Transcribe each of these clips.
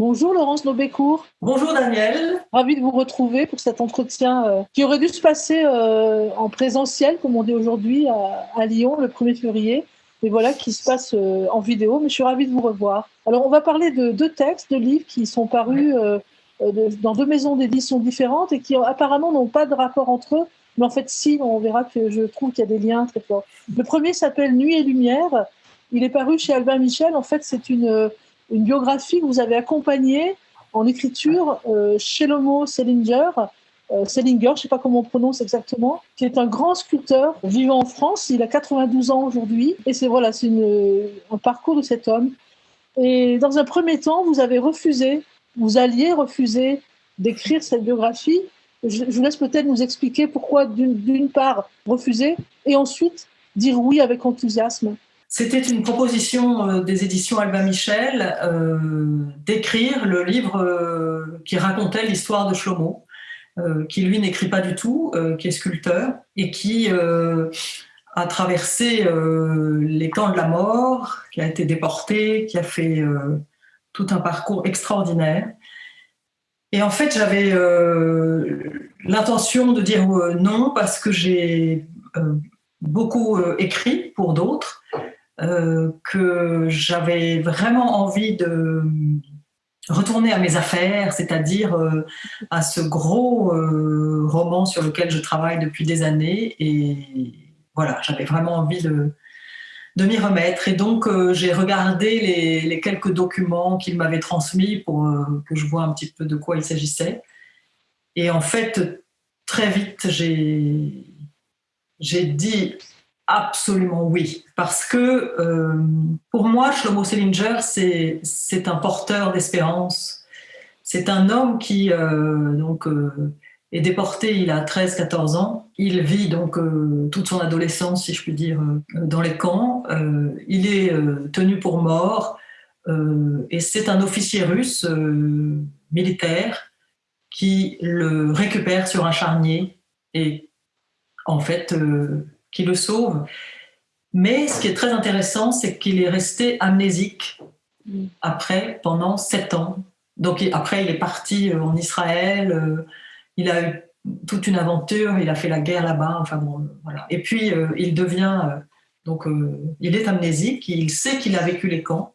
Bonjour Laurence Nobécourt. Bonjour Daniel. Ravi de vous retrouver pour cet entretien euh, qui aurait dû se passer euh, en présentiel, comme on dit aujourd'hui, à, Lyon le 1er février. Mais voilà, qui se passe euh, en vidéo. Mais je suis ravie de vous revoir. Alors, on va parler de deux textes, de livres qui sont parus dans deux maisons d'édition différentes et qui apparemment n'ont pas de rapport entre eux. Mais en fait, si, on verra que je trouve qu'il y a des liens très forts. Le premier s'appelle Nuit et Lumière. Il est paru chez Albin Michel. En fait, c'est une une biographie que vous avez accompagnée en écriture euh, chez Lomo Selinger, euh, Selinger, je ne sais pas comment on prononce exactement, qui est un grand sculpteur vivant en France. Il a 92 ans aujourd'hui. Et c'est voilà, c'est un parcours de cet homme. Et dans un premier temps, vous avez refusé, vous alliez refuser d'écrire cette biographie. Je, je vous laisse peut-être nous expliquer pourquoi, d'une part, refuser et ensuite dire oui avec enthousiasme. C'était une proposition euh, des éditions Albin Michel euh, d'écrire le livre euh, qui racontait l'histoire de Shlomo, qui lui n'écrit pas du tout, qui est sculpteur et qui a traversé les camps de la mort, qui a été déporté, qui a fait tout un parcours extraordinaire. Et en fait, j'avais l'intention de dire non parce que j'ai beaucoup écrit pour d'autres euh, que j'avais vraiment envie de retourner à mes affaires, c'est-à-dire euh, à ce gros euh, roman sur lequel je travaille depuis des années. Et voilà, j'avais vraiment envie de, de m'y remettre. Et donc, j'ai regardé les, les, quelques documents qu'il m'avait transmis pour que je vois un petit peu de quoi il s'agissait. Et en fait, très vite, j'ai dit Absolument oui, parce que euh, pour moi, Shlomo Selinger, c'est un porteur d'espérance. C'est un homme qui euh, donc, euh, est déporté, il a 13-14 ans. Il vit donc toute son adolescence, si je puis dire, dans les camps. il est tenu pour mort et c'est un officier russe militaire qui le récupère sur un charnier et en fait qui le sauve. Mais ce qui est très intéressant, c'est qu'il est resté amnésique après, pendant sept ans. Donc après, il est parti euh, en Israël, euh, il a eu toute une aventure, il a fait la guerre là-bas, enfin bon, voilà. Et puis, euh, il devient, donc, il est amnésique, il sait qu'il a vécu les camps,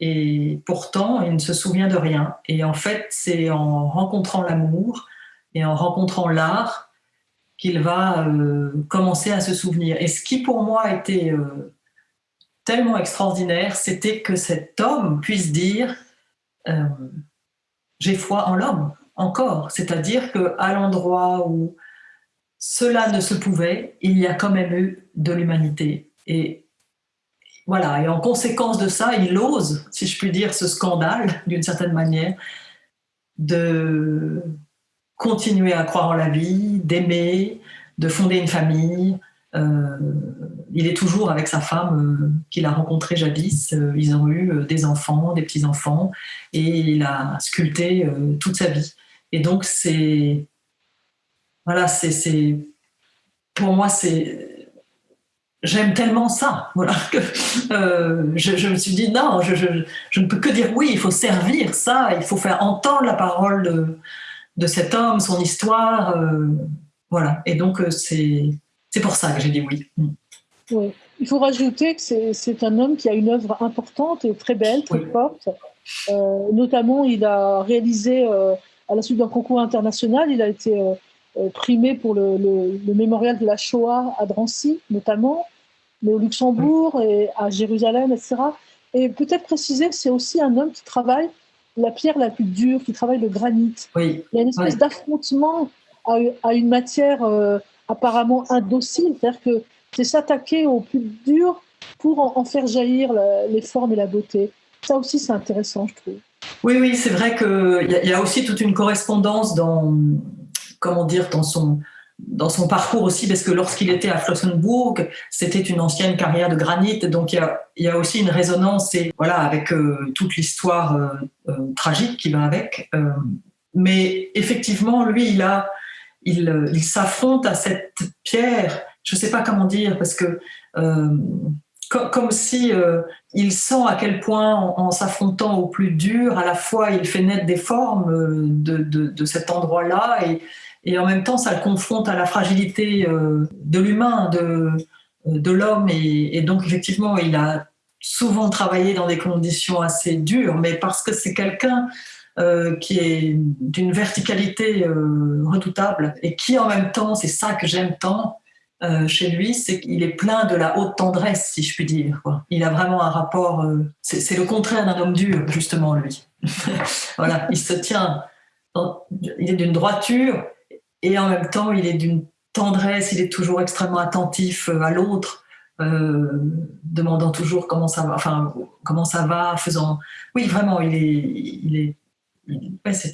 et pourtant, il ne se souvient de rien. Et en fait, c'est en rencontrant l'amour et en rencontrant l'art qu'il va euh, commencer à se souvenir. Et ce qui pour moi était euh, tellement extraordinaire, c'était que cet homme puisse dire euh, j'ai foi en l'homme encore, c'est-à-dire que à l'endroit où cela ne se pouvait, il y a quand même eu de l'humanité. Et voilà, et en conséquence de ça, il ose, si je puis dire, ce scandale, d'une certaine manière, de continuer à croire en la vie, d'aimer, de fonder une famille. Euh, il est toujours avec sa femme euh, qu'il a rencontrée jadis. Euh, ils ont eu des enfants, des petits-enfants, et il a sculpté toute sa vie. Et donc, c'est. Voilà, c'est. Pour moi, c'est. J'aime tellement ça, voilà, je, me suis dit non, je, je, ne peux que dire oui, il faut servir ça, il faut faire entendre la parole de, de cet homme, son histoire. Euh, voilà. Et donc, euh, c'est pour ça que j'ai dit oui. Mm. oui. Il faut rajouter que c'est un homme qui a une œuvre importante et très belle, très forte. Euh, notamment, il a réalisé, à la suite d'un concours international, il a été primé pour le, mémorial de la Shoah à Drancy, notamment, mais au Luxembourg et à Jérusalem, etc. Et peut-être préciser que c'est aussi un homme qui travaille la pierre la plus dure, qui travaille le granit. Il y a une espèce d'affrontement à, une matière euh, apparemment indocile, c'est-à-dire que c'est s'attaquer au plus dur pour en, faire jaillir les formes et la beauté. Ça aussi, c'est intéressant, je trouve. Oui, oui, c'est vrai qu'il y, y, a aussi toute une correspondance dans, comment dire, dans son, dans son parcours aussi, parce que lorsqu'il était à Flossenburg, c'était une ancienne carrière de granit, donc il y a, aussi une résonance voilà avec euh, toute l'histoire euh, euh, tragique qui va avec. mais effectivement, lui, il s'affronte à cette pierre. Je ne sais pas comment dire parce que comme, si il sent à quel point, en, s'affrontant au plus dur, à la fois il fait naître des formes de, de, cet endroit-là et, et, en même temps ça le confronte à la fragilité de l'humain, de, de l'homme. Et, donc effectivement, il a souvent travaillé dans des conditions assez dures, mais parce que c'est quelqu'un euh, qui est d'une verticalité euh, redoutable et qui en même temps, c'est ça que j'aime tant euh, chez lui, c'est qu'il est plein de la haute tendresse, si je puis dire. Il a vraiment un rapport, c'est le contraire d'un homme dur, justement, lui. voilà, il se tient, il est d'une droiture et en même temps, il est d'une tendresse, il est toujours extrêmement attentif à l'autre. demandant toujours comment ça va, enfin comment ça va, faisant. Oui, vraiment, il est, il est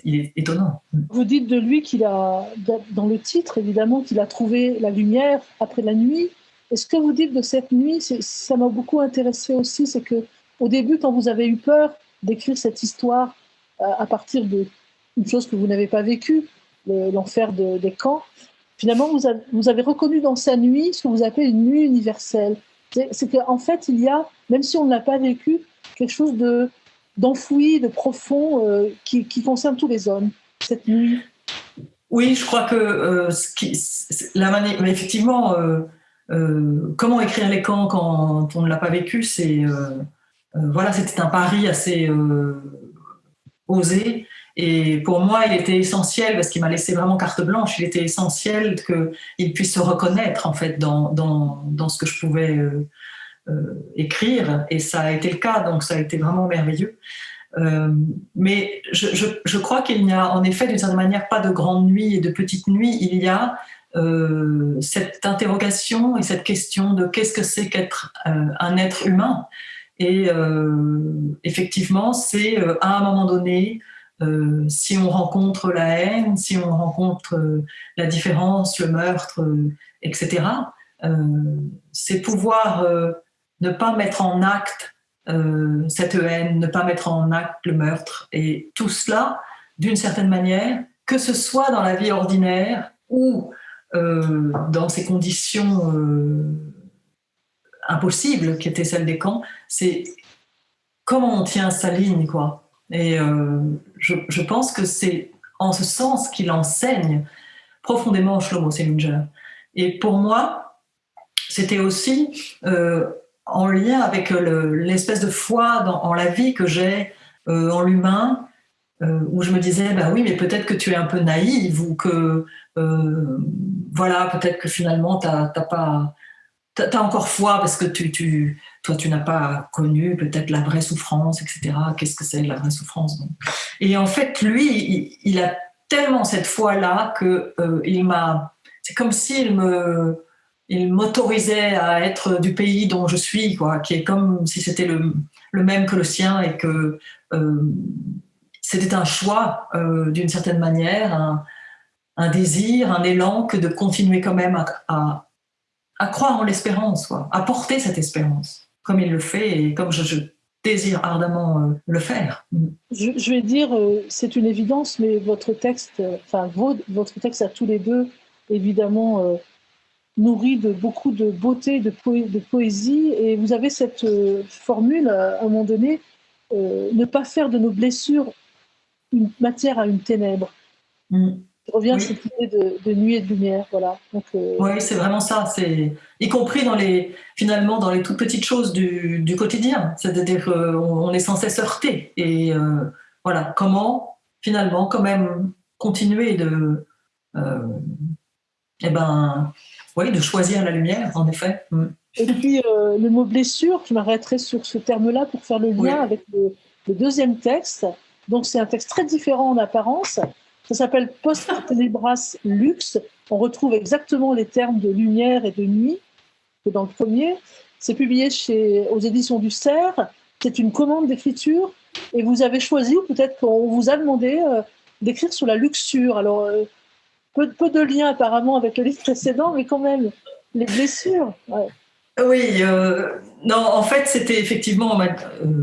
il est étonnant. Vous dites de lui qu'il a, dans le titre évidemment, qu'il a trouvé la lumière après la nuit. Et ce que vous dites de cette nuit, ça m'a beaucoup intéressé aussi, c'est que au début, quand vous avez eu peur d'écrire cette histoire euh, à partir d'une chose que vous n'avez pas vécue, l'enfer des camps, finalement, vous avez, vous avez, reconnu dans sa nuit ce que vous appelez une nuit universelle. C'est qu'en fait, il y a, même si on ne l'a pas vécu, quelque chose de, d'enfoui, de profond, euh, qui, concerne tous les hommes, cette nuit Oui, je crois que euh, la manière, mais effectivement, euh, comment écrire les camps quand on ne l'a pas vécu, c'est voilà, c'était un pari assez osé. Et pour moi, il était essentiel, parce qu'il m'a laissé vraiment carte blanche, il était essentiel qu'il puisse se reconnaître en fait dans, dans, ce que je pouvais euh, écrire, et ça a été le cas, donc ça a été vraiment merveilleux. Euh, mais je, crois qu'il n'y a en effet d'une certaine manière pas de grande nuit et de petite nuit, il y a euh, cette interrogation et cette question de qu'est-ce que c'est qu'être un être humain. Et effectivement, c'est à un moment donné, si on rencontre la haine, si on rencontre la différence, le meurtre, etc., c'est pouvoir ne pas mettre en acte euh, cette haine, ne pas mettre en acte le meurtre. Et tout cela, d'une certaine manière, que ce soit dans la vie ordinaire ou euh, dans ces conditions euh, impossibles qui étaient celles des camps, c'est comment on tient sa ligne, quoi. Et je, je, pense que c'est en ce sens qu'il enseigne profondément Shlomo Selinger. Et pour moi, c'était aussi en lien avec euh, l'espèce de foi en la vie que j'ai euh, en l'humain, euh, où je me disais, bah oui, mais peut-être que tu es un peu naïve ou que, voilà, peut-être que finalement, tu n'as pas. As encore foi parce que tu toi, tu n'as pas connu peut-être la vraie souffrance, etc. Qu'est-ce que c'est la vraie souffrance Et en fait, lui, il, a tellement cette foi-là que il m'a. C'est comme s'il me il m'autorisait à être du pays dont je suis, quoi, qui est comme si c'était le, même que le sien et que euh, c'était un choix euh, d'une certaine manière, un, désir, un élan que de continuer quand même à, à, croire en l'espérance, à porter cette espérance, comme il le fait et comme je, désire ardemment euh, le faire. Je, vais dire, c'est une évidence, mais votre texte, enfin votre texte à tous les deux, évidemment nourri de beaucoup de beauté, de, de poésie. Et vous avez cette euh, formule, à un moment donné, euh, ne pas faire de nos blessures une matière à une ténèbre. Mm. Je reviens à cette idée de, nuit et de lumière, voilà. Donc, euh, Oui, c'est vraiment ça. C'est y compris dans les finalement dans les toutes petites choses du, du quotidien. C'est-à-dire qu'on est censé se heurter. Et voilà, comment finalement quand même continuer de eh ben oui, de choisir la lumière, en effet. Mm. Et puis, euh, le mot blessure, je m'arrêterai sur ce terme-là pour faire le lien avec le, deuxième texte. Donc, c'est un texte très différent en apparence. Ça s'appelle Post Tenebras Lux. On retrouve exactement les termes de lumière et de nuit que dans le premier. C'est publié chez, aux éditions du Cerf. C'est une commande d'écriture. Et vous avez choisi, ou peut-être qu'on vous a demandé, euh, d'écrire sur la luxure. Alors, euh, peu, de liens apparemment avec le livre précédent, mais quand même, les blessures. Oui, euh, Non, en fait, c'était effectivement,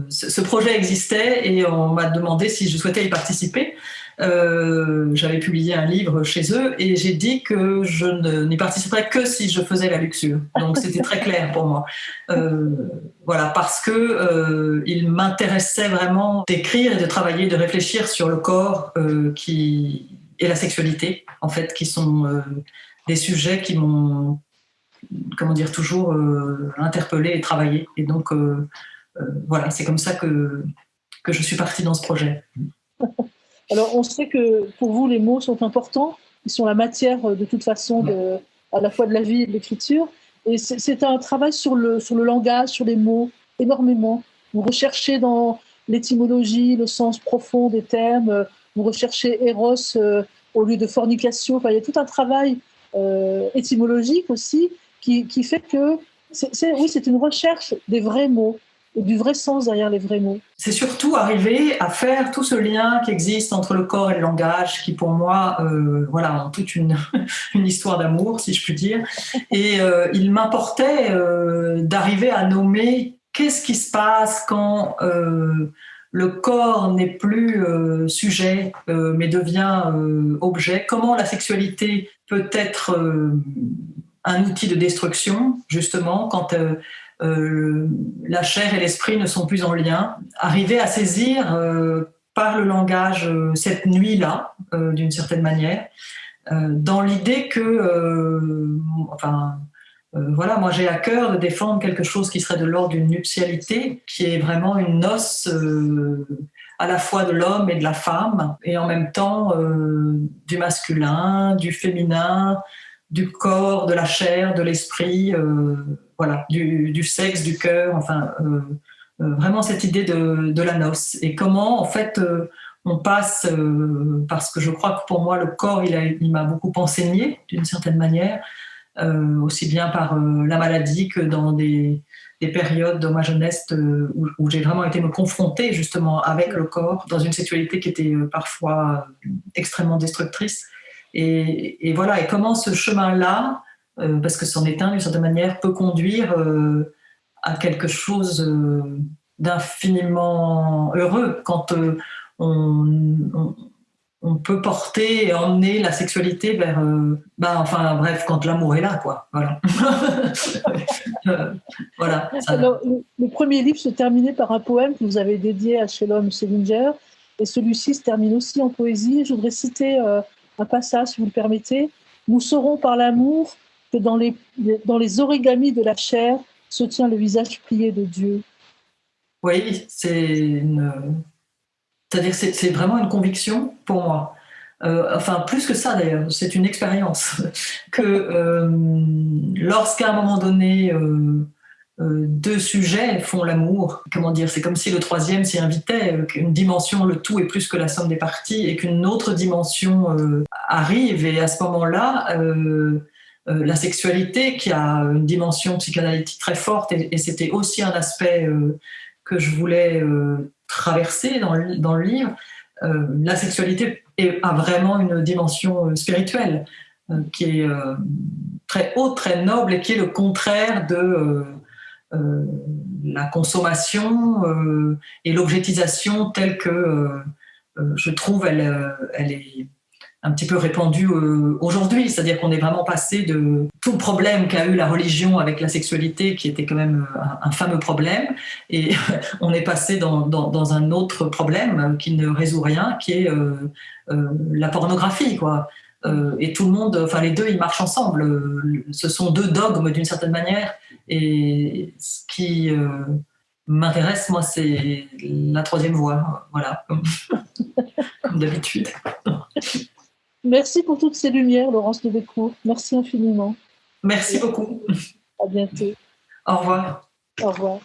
ce projet existait et on m'a demandé si je souhaitais y participer. Euh, j'avais publié un livre chez eux et j'ai dit que je n'y participerais que si je faisais la luxure. Donc c'était très clair pour moi. Euh, voilà, parce que euh, il m'intéressait vraiment d'écrire et de travailler, de réfléchir sur le corps et la sexualité, en fait, qui sont des sujets qui m'ont, comment dire, toujours interpellé et travaillé. Et donc voilà, c'est comme ça que que je suis partie dans ce projet. Alors, on sait que pour vous, les mots sont importants. Ils sont la matière, euh, de toute façon, à la fois de la vie et de l'écriture. Et c'est un travail sur le, sur le langage, sur les mots, énormément. Vous recherchez dans l'étymologie, le sens profond des termes. Vous recherchez Eros euh, au lieu de fornication. Enfin, il y a tout un travail euh, étymologique aussi qui, qui fait que, oui, c'est une recherche des vrais mots et du vrai sens derrière les vrais mots. C'est surtout arriver à faire tout ce lien qui existe entre le corps et le langage, qui pour moi, euh, voilà, toute une, une histoire d'amour, si je puis dire. Et euh, il m'importait euh, d'arriver à nommer qu'est-ce qui se passe quand le corps n'est plus sujet, mais devient objet. Comment la sexualité peut être un outil de destruction, justement, quand euh, la chair et l'esprit ne sont plus en lien. Arriver à saisir euh, par le langage euh, cette nuit-là, d'une certaine manière, dans l'idée que, enfin, voilà, moi j'ai à cœur de défendre quelque chose qui serait de l'ordre d'une nuptialité, qui est vraiment une noce à la fois de l'homme et de la femme, et en même temps du masculin, du féminin, du corps, de la chair, de l'esprit voilà, du, sexe, du cœur, enfin, euh, euh, vraiment cette idée de, la noce. Et comment, en fait, euh, on passe, parce que je crois que pour moi, le corps, il m'a beaucoup enseigné, d'une certaine manière, aussi bien par la maladie que dans des, périodes de ma jeunesse où, j'ai vraiment été me confronter justement avec le corps dans une sexualité qui était parfois extrêmement destructrice. Et, et, voilà, et comment ce chemin-là, parce que est un, d'une certaine manière, peut conduire euh, à quelque chose euh, d'infiniment heureux quand on, on, peut porter et emmener la sexualité vers, bah, enfin bref, quand l'amour est là, quoi. Voilà. voilà le, premier livre se terminait par un poème que vous avez dédié à Shalom Selinger, et celui-ci se termine aussi en poésie. Je voudrais citer un passage, si vous le permettez. Nous saurons par l'amour que dans les, dans les origamis de la chair se tient le visage plié de Dieu. Oui, c'est. C'est-à-dire c'est vraiment une conviction pour moi. Euh, enfin, plus que ça d'ailleurs, c'est une expérience que euh, lorsqu'à un moment donné, euh, deux sujets font l'amour, comment dire, c'est comme si le troisième s'y invitait, qu'une dimension, le tout est plus que la somme des parties, et qu'une autre dimension arrive, et à ce moment-là, euh, la sexualité qui a une dimension psychanalytique très forte et, c'était aussi un aspect euh, que je voulais euh, traverser dans le, livre. la sexualité a vraiment une dimension spirituelle qui est très haute, très noble et qui est le contraire de la consommation et l'objectisation telle que je trouve elle est un petit peu répandu euh, aujourd'hui, c'est-à-dire qu'on est vraiment passé de tout le problème qu'a eu la religion avec la sexualité, qui était quand même euh, un, fameux problème, et on est passé dans, un autre problème qui ne résout rien, qui est euh, la pornographie, quoi. et tout le monde, enfin les deux, ils marchent ensemble. Ce sont deux dogmes d'une certaine manière, et ce qui m'intéresse, moi, c'est la troisième voie, voilà, comme d'habitude. Merci pour toutes ces lumières, Laurence Lebécourt. Merci infiniment. Merci beaucoup. À bientôt. Au revoir. Au revoir.